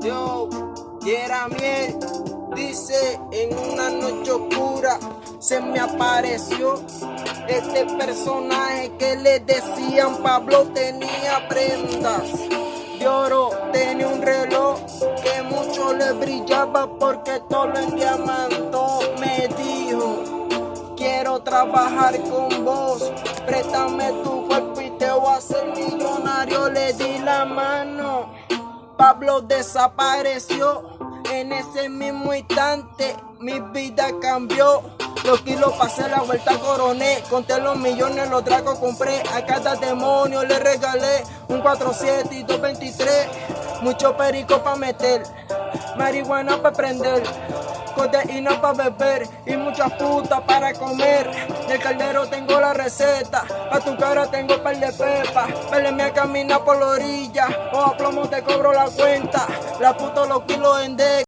Yo, yo, y era miel. Dice en una noche oscura se me apareció este personaje que le decían Pablo tenía prendas de oro, tenía un reloj que mucho le brillaba porque todo en diamantó. Me dijo, quiero trabajar con vos, préstame tu cuerpo y te voy a hacer millonario. Le di la mano, Pablo desapareció. En ese mismo instante mi vida cambió. Los kilos pasé la vuelta coroné. Conté los millones, los dragos compré. A cada demonio le regalé un 47 y 223. Mucho perico para meter. Marihuana para prender. Codeína para beber y muchas putas para comer. Del caldero tengo la receta, a tu cara tengo par de pepa. Vele a caminar por la orilla, o a plomo te cobro la cuenta. La puta los kilos en